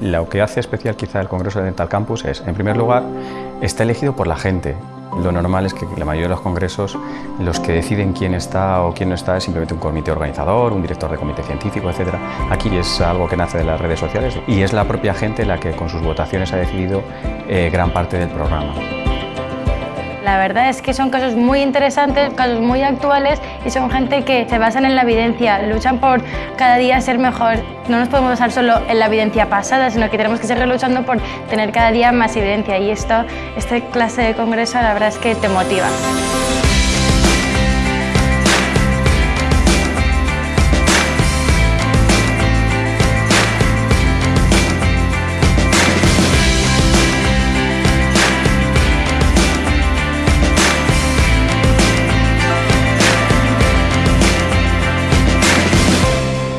Lo que hace especial quizá el Congreso de Dental Campus es, en primer lugar, está elegido por la gente. Lo normal es que la mayoría de los congresos, los que deciden quién está o quién no está es simplemente un comité organizador, un director de comité científico, etc. Aquí es algo que nace de las redes sociales y es la propia gente la que con sus votaciones ha decidido eh, gran parte del programa. La verdad es que son casos muy interesantes, casos muy actuales y son gente que se basan en la evidencia, luchan por cada día ser mejor. No nos podemos basar solo en la evidencia pasada, sino que tenemos que seguir luchando por tener cada día más evidencia y esto, esta clase de congreso la verdad es que te motiva.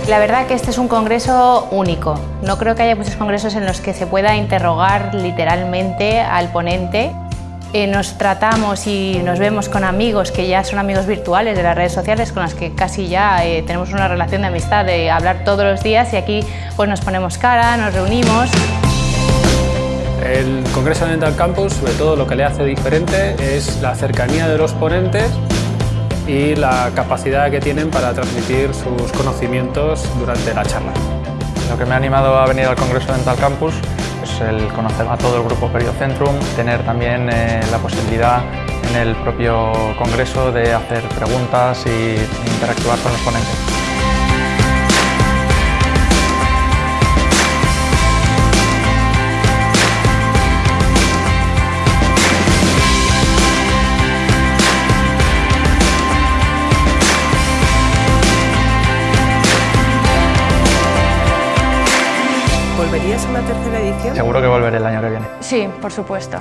La verdad que este es un congreso único. No creo que haya muchos congresos en los que se pueda interrogar literalmente al ponente. Eh, nos tratamos y nos vemos con amigos que ya son amigos virtuales de las redes sociales con los que casi ya eh, tenemos una relación de amistad de hablar todos los días y aquí pues nos ponemos cara, nos reunimos. El Congreso Dental Campus, sobre todo lo que le hace diferente es la cercanía de los ponentes y la capacidad que tienen para transmitir sus conocimientos durante la charla. Lo que me ha animado a venir al Congreso Dental Campus es el conocer a todo el grupo Periocentrum, tener también eh, la posibilidad en el propio congreso de hacer preguntas y interactuar con los ponentes. ¿Volverías a una tercera edición? Seguro que volveré el año que viene. Sí, por supuesto.